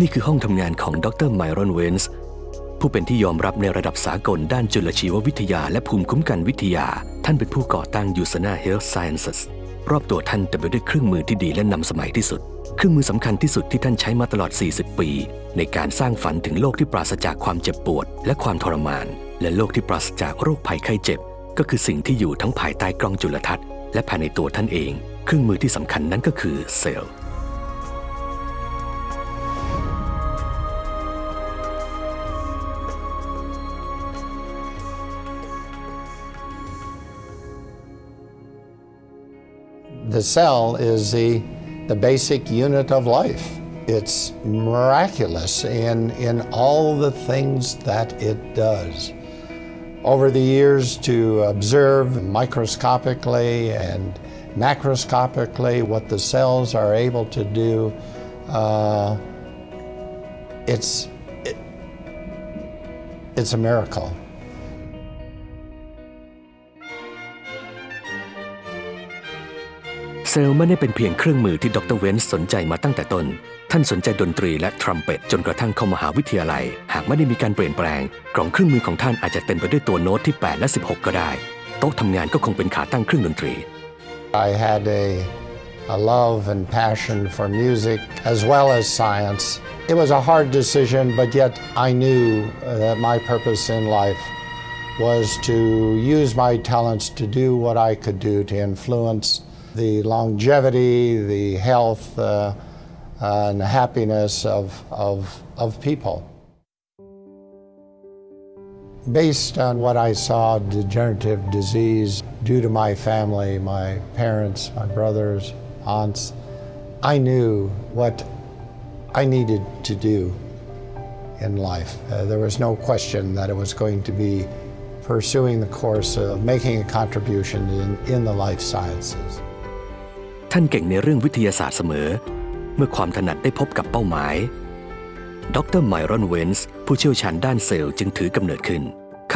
นี่คือห้องทำงานของดรไมรอนเวนส์ผู้เป็นที่ยอมรับในระดับสากลด้านจุลชีววิทยาและภูมิคุ้มกันวิทยา ท่านเป็นผู้ก่อตั้ง USANA Health Sciences รอบตัวท่านเต็มไปด้วยเครื่องมือที่ดีและนำสมัยที่สุด เครื่องมือสำคัญที่สุดที่ท่านใช้มาตลอด 40 ปี ในการสร้างฝันถึงโลกที่ปราศจากความเจ็บปวด และความทรมาน และโลกที่ปราศจากโรคภัยไข้เจ็บ ก็คือสิ่งที่อยู่ทั้งภายใต้กล้องจุลทรรศน์และภายในตัวท่านเอง เครื่องมือที่สำคัญนั้นก็คือเซลล์ The cell is the, the basic unit of life. It's miraculous in, in all the things that it does. Over the years, to observe microscopically and macroscopically what the cells are able to do, uh, it's, it, it's a miracle. ซลไม่ได้เป็นเพียงเครื่องมือที่ดรเวนส์สนใจมาตั้งแต่ต้น ท่านสนใจดนตรีและทรัมเป็ตจนกระทั่งเข้ามหาวิทยาลัย หากไม่ได้มีการเปลี่ยนแปลง กล่องเครื่องมือของท่านอาจจะเต็มไปด้วยตัวโน้ตที่ 8 และ 16 ก็ได้ โต๊ะทำงานก็คงเป็นขาตั้งเครื่องดนตรี I had a, a love and passion for music as well as science. It was a hard decision, but yet I knew that my purpose in life was to use my talents to do what I could do to influence the longevity, the health, uh, and happiness of, of, of people. Based on what I saw degenerative disease due to my family, my parents, my brothers, aunts, I knew what I needed to do in life. Uh, there was no question that it was going to be pursuing the course of making a contribution in, in the life sciences. ท่านเก่งในเรื่องวิทยาศาสตร์เสมอ เมื่อความถนัดได้พบกับเป้าหมาย ดรไมรอนเวนส์ผู้เชี่ยวชาญด้านเซลล์จึงถือกำเนิดขึ้น ค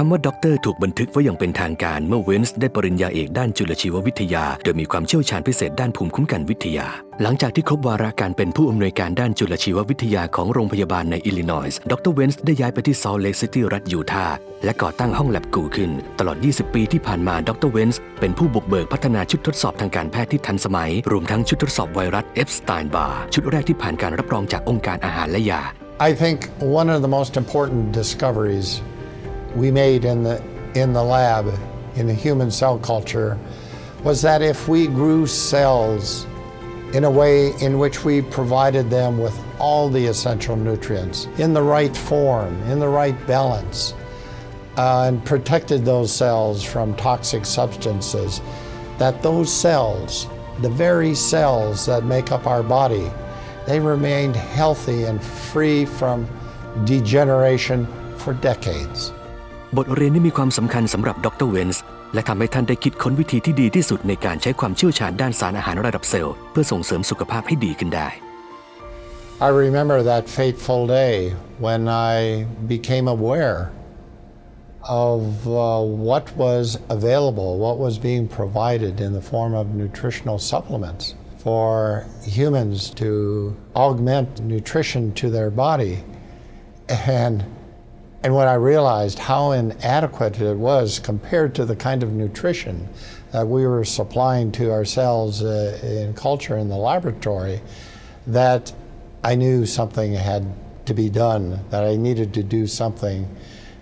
ำว่าด็อกเตอร์ถูกบันทึกไว้อย่างเป็นทางการเมื่อเวนส์ได้ปริญญาเอกด้านจุลชีววิทยา โดยมีความเชี่ยวชาญพิเศษด้านภูมิคุ้มกันวิทยา หลังจากที่ครบวาระการเป็นผู้อำนวยการด้านจุลชีววิทยาของโรงพยาบาลในอิลลินอยส์ดรเวนส์ได้ย้ายไปที่ซอลเลกซิตี้รัฐยูทาห์และก่อตั้งห้องแลบกูขึ้น ตลอด 20 ปีที่ผ่านมาดรเวนส์เป็นผู้บุกเบิกพัฒนาชุดทดสอบทางการแพทย์ที่ทันสมัย รวมทั้งชุดทดสอบไวรัสเอฟสไตน์บาร์ชุดแรกที่ผ่านการรับรองจากองค์การอาหารและยา I think one of the most important discoveries we made in the, in the lab in the human cell culture was that if we grew cells in a way in which we provided them with all the essential nutrients in the right form, in the right balance, uh, and protected those cells from toxic substances, that those cells, the very cells that make up our body, they remained healthy and free from degeneration for decades. บทเรียนนี้มีความสำคัญสำหรับดรเวนส์และทำให้ท่านได้คิดค้นวิธีที่ดีที่สุดในการใช้ความเชี่ยวชาญด้านสารอาหารระดับเซลล์เพื่อส่งเสริมสุขภาพให้ดีขึ้นได้ I remember that fateful day when I became aware of uh, what was available, what was being provided in the form of nutritional supplements for humans to augment nutrition to their body. And, and when I realized how inadequate it was compared to the kind of nutrition that we were supplying to ourselves uh, in culture in the laboratory, that I knew something had to be done, that I needed to do something.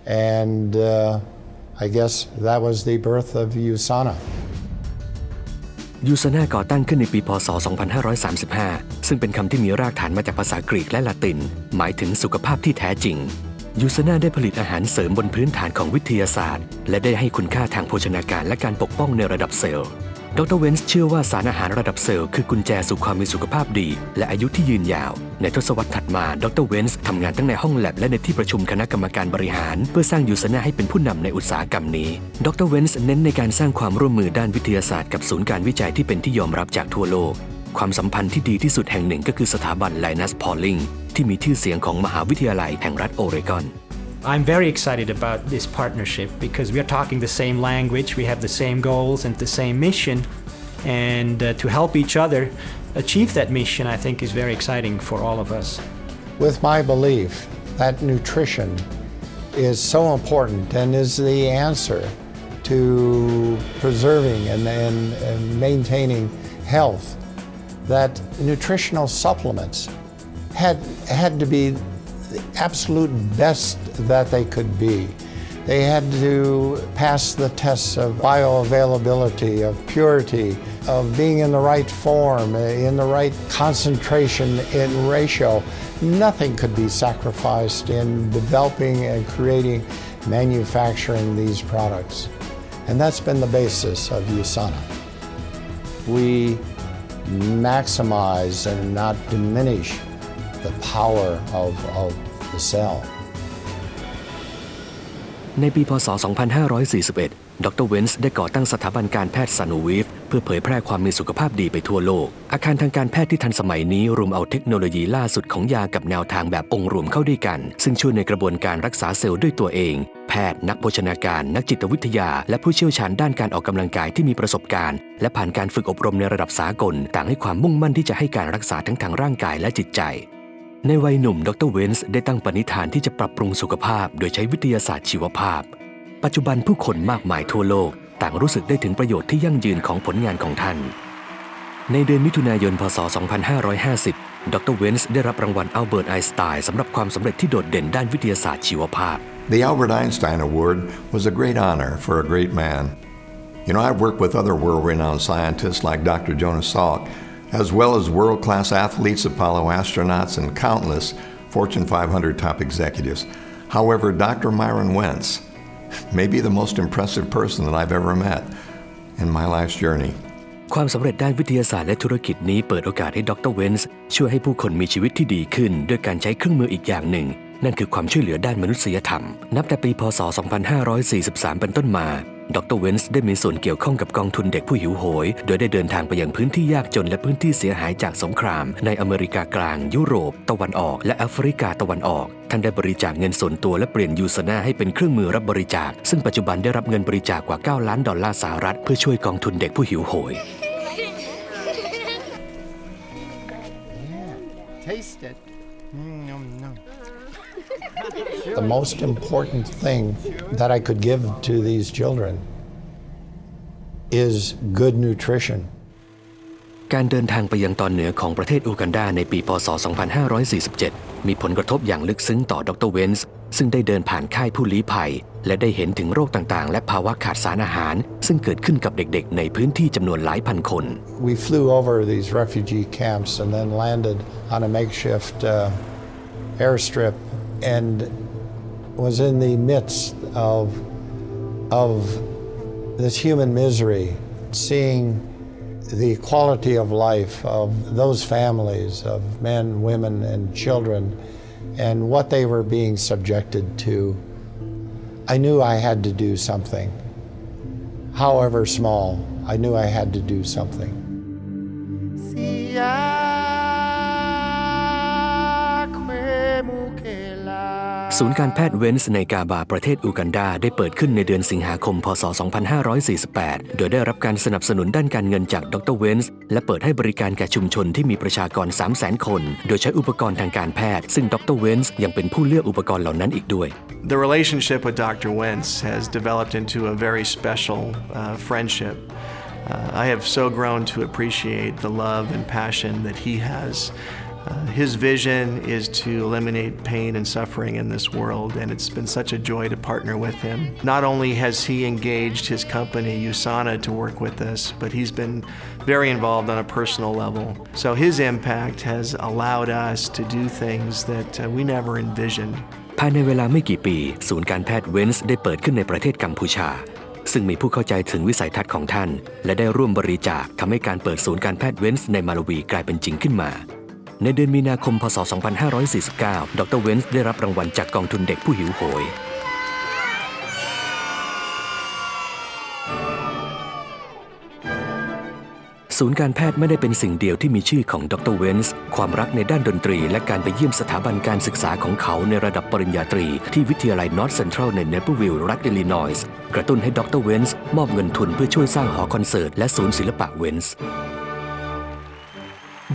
And uh, I guess that was the birth of USANA. ยูซาน่าก่อตั้งขึ้นในปีพศ 2535 ซึ่งเป็นคำที่มีรากฐานมาจากภาษากรีกและละติน หมายถึงสุขภาพที่แท้จริง ยูซาน่าได้ผลิตอาหารเสริมบนพื้นฐานของวิทยาศาสตร์ และได้ให้คุณค่าทางโภชนาการและการปกป้องในระดับเซลล์ ดรเวนส์เชื่อว่าสารอาหารระดับเซลล์คือกุญแจสู่ความมีสุขภาพดี และอายุที่ยืนยาว ในทศวรรษถัดมา ดรเวนส์ทำงานทั้งในห้องแล็บและในที่ประชุมคณะกรรมการบริหาร เพื่อสร้างยูซาน่าให้เป็นผู้นำในอุตสาหกรรมนี้ ดรเวนส์เน้นในการสร้างความร่วมมือด้านวิทยาศาสตร์กับศูนย์การวิจัยที่เป็นที่ยอมรับจากทั่วโลก ความสัมพันธ์ที่ดีที่สุดแห่งหนึ่งก็คือสถาบันไลนัสพอลลิงที่มีชื่อเสียงของมหาวิทยาลัยแห่งรัฐโอเรกอน I'm very excited about this partnership because we are talking the same language, we have the same goals and the same mission, and uh, to help each other achieve that mission, I think is very exciting for all of us. with my belief that nutrition is so important and is the answer to preserving and, and, and maintaining health that nutritional supplements had, had to be the absolute best that they could be. They had to pass the tests of bioavailability, of purity, of being in the right form, eh, in the right concentration in ratio. Nothing could be sacrificed in developing and creating, manufacturing these products. And that's been the basis of USANA. We maximize and not diminish the power of, of the cell. ในปีพศ 2541 ดรเวนส์ได้ก่อตั้งสถาบันการแพทย์ซานูวิฟเพื่อเผยแพร่ความมีสุขภาพดีไปทั่วโลก อาคารทางการแพทย์ที่ทันสมัยนี้รวมเอาเทคโนโลยีล่าสุดของยากับแนวทางแบบองค์รวมเข้าด้วยกัน ซึ่งช่วยในกระบวนการรักษาเซลล์ด้วยตัวเอง แพทย์นักโภชนาการ นักจิตวิทยา และผู้เชี่ยวชาญด้านการออกกำลังกายที่มีประสบการณ์ และผ่านการฝึกอบรมในระดับสากล ต่างให้ความมุ่งมั่นที่จะให้การรักษาทั้งทางร่างกายและจิตใจในวัยหนุ่ม ดรเวนส์ได้ตั้งปณิธานที่จะปรับปรุงสุขภาพ โดยใช้วิทยาศาสตร์ชีวภาพ ปัจจุบันผู้คนมากมายทั่วโลกต่างรู้สึกได้ถึงประโยชน์ที่ยั่งยืนของผลงานของท่าน ในเดือนมิถุนายน พศ 2550 ดรเวนส์ได้รับรางวัลอัลเบิร์ตไอน์สไตน์สำหรับความสำเร็จที่โดดเด่นด้านวิทยาศาสตร์ชีวภาพ The Albert Einstein Award was a great honor for a great man. You know, I've worked with other world renowned scientists like Dr. Jonas Salk, as well as world class athletes, Apollo astronauts, and countless Fortune 500 top executives. However, Dr. Myron Wentz may be the most impressive person that I've ever met in my life's journey. ความสำเร็จด้านวิทยาศาสตร์และธุรกิจนี้เปิดโอกาสให้ดรเวนส์ช่วยให้ผู้คนมีชีวิตที่ดีขึ้น ด้วยการใช้เครื่องมืออีกอย่างหนึ่ง นั่นคือความช่วยเหลือด้านมนุษยธรรม นับแต่ปีพศ 2543 เป็นต้นมา ดรเวนส์ได้มีส่วนเกี่ยวข้องกับกองทุนเด็กผู้หิวโหย โดยได้เดินทางไปยังพื้นที่ยากจนและพื้นที่เสียหายจากสงคราม ในอเมริกากลาง ยุโรป ตะวันออก และแอฟริกาตะวันออก ท่านได้บริจาคเงินส่วนตัวและเปลี่ยนยูซนาให้เป็นเครื่องมือรับบริจาค ซึ่งปัจจุบันได้รับเงินบริจาคกว่า 9 ล้านดอลลาร์สหรัฐเพื่อช่วยกองทุนเด็กผู้หิวโหย Taste it. Mm, nom, nom. The most important thing that I could give to these children is good nutrition. การเดินทางไปยังตอนเหนือของประเทศอูกันดาในปี พศ 2547 มีผลกระทบอย่างลึกซึ้งต่อดรเวนส์ซึ่งได้เดินผ่านค่ายผู้ลี้ภัย และได้เห็นถึงโรคต่างๆ และภาวะขาดสารอาหาร ซึ่งเกิดขึ้นกับเด็กๆ ในพื้นที่จำนวนหลายพันคน We flew over these refugee camps and then landed on a makeshift uh, airstrip and was in the midst of, of this human misery, seeing the quality of life of those families of men, women, and children and what they were being subjected to. I knew I had to do something. However small, I knew I had to do something. ศูนย์การแพทย์เวนส์ในกาบาประเทศอูกันดา ได้เปิดขึ้นในเดือนสิงหาคม พศ 2548 โดยได้รับการสนับสนุนด้านการเงินจากดรเวนส์และเปิดให้บริการแก่ชุมชนที่มีประชากร 300,000 คน โดยใช้อุปกรณ์ทางการแพทย์ ซึ่งดรเวนส์ยังเป็นผู้เลือกอุปกรณ์เหล่านั้นอีกด้วย The relationship with Dr. Wentz has developed into a very special uh, friendship. Uh, I have so grown to appreciate the love and passion that he has. Uh, his vision is to eliminate pain and suffering in this world, and it's been such a joy to partner with him. Not only has he engaged his company, USANA, to work with us, but he's been very involved on a personal level. So his impact has allowed us to do things that uh, we never envisioned. ภายในเวลาไม่กี่ปี ศูนย์การแพทย์เวนส์ได้เปิดขึ้นในประเทศกัมพูชา ซึ่งมีผู้เข้าใจถึงวิสัยทัศน์ของท่าน และได้ร่วมบริจาคทำให้การเปิดศูนย์การแพทย์เวนส์ในมาลาวีกลายเป็นจริงขึ้นมา ในเดือนมีนาคม พศ 2549 ดรเวนส์ได้รับรางวัลจากกองทุนเด็กผู้หิวโหย ศูนย์การแพทย์ไม่ได้เป็นสิ่งเดียวที่มีชื่อของดรเวนส์ความรักในด้านดนตรี และการไปเยี่ยมสถาบันการศึกษาของเขาในระดับปริญญาตรี ที่วิทยาลัยนอร์ทเซ็นทรัลในเนเปอร์วิลล์รัฐอิลลินอยส์กระตุ้นให้ดรเวนส์มอบเงินทุนเพื่อช่วยสร้างหอคอนเสิร์ตและศูนย์ศิลปะเวนส์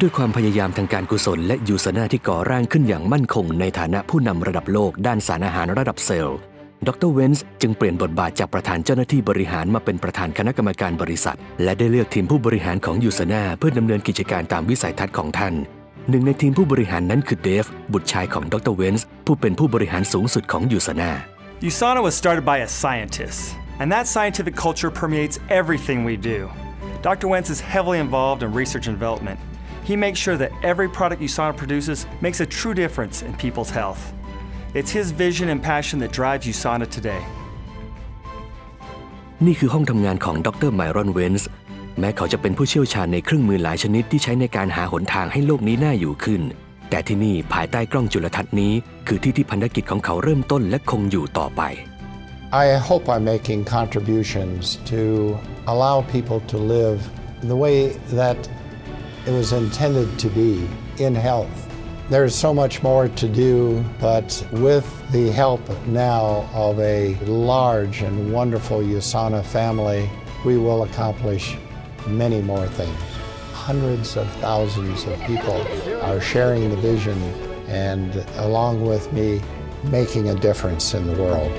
ด้วยความพยายามทางการกุศลและยูซาน่าที่ก่อร่างขึ้นอย่างมั่นคงในฐานะผู้นำระดับโลกด้านสารอาหารระดับเซลล์ ดรเวนส์จึงเปลี่ยนบทบาทจากประธานเจ้าหน้าที่บริหารมาเป็นประธานคณะกรรมการบริษัท และได้เลือกทีมผู้บริหารของยูซาน่าเพื่อดำเนินกิจการตามวิสัยทัศน์ของท่านหนึ่งในทีมผู้บริหารนั้นคือเดฟบุตรชายของดรเวนส์ผู้เป็นผู้บริหารสูงสุดของยูซาน่า USANA was started by a scientist, and that scientific culture permeates everything we do. Dr. Wentz is heavily involved in research and development. He makes sure that every product USANA produces makes a true difference in people's health. It's his vision and passion that drives USANA today. นี่คือห้องทำงานของดรไมรอนเวนส์แม้เขาจะเป็นผู้เชี่ยวชาญในเครื่องมือหลายชนิดที่ใช้ในการหาหนทางให้โลกนี้น่าอยู่ขึ้น แต่ที่นี่ภายใต้กล้องจุลทรรศน์นี้ คือที่ที่พันธกิจของเขาเริ่มต้นและคงอยู่ต่อไป I hope I'm making contributions to allow people to live the way that it was intended to be in health. There's so much more to do, but with the help now of a large and wonderful USANA family, we will accomplish many more things. Hundreds of thousands of people are sharing the vision and, along with me, making a difference in the world.